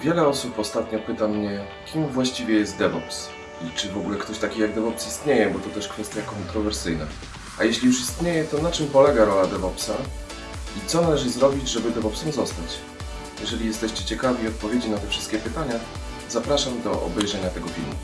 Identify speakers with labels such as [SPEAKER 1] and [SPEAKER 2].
[SPEAKER 1] Wiele osób ostatnio pyta mnie, kim właściwie jest DevOps i czy w ogóle ktoś taki jak DevOps istnieje, bo to też kwestia kontrowersyjna. A jeśli już istnieje, to na czym polega rola DevOpsa i co należy zrobić, żeby DevOpsem zostać? Jeżeli jesteście ciekawi odpowiedzi na te wszystkie pytania, zapraszam do obejrzenia tego filmu.